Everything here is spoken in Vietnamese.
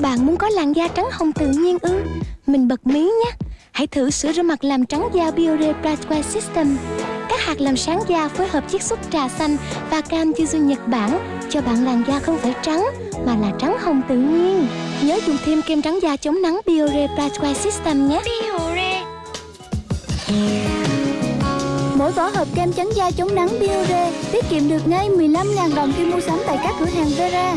Bạn muốn có làn da trắng hồng tự nhiên ư? Mình bật mí nhé. Hãy thử sữa rửa mặt làm trắng da Biore Brightway System. Các hạt làm sáng da phối hợp chiết xuất trà xanh và cam yuzu Nhật Bản cho bạn làn da không phải trắng mà là trắng hồng tự nhiên. Nhớ dùng thêm kem trắng da chống nắng Biore Brightway System nhé. Biore Mỗi vỏ hộp kem trắng da chống nắng Biore tiết kiệm được ngay 15.000 đồng khi mua sắm tại các cửa hàng Vera.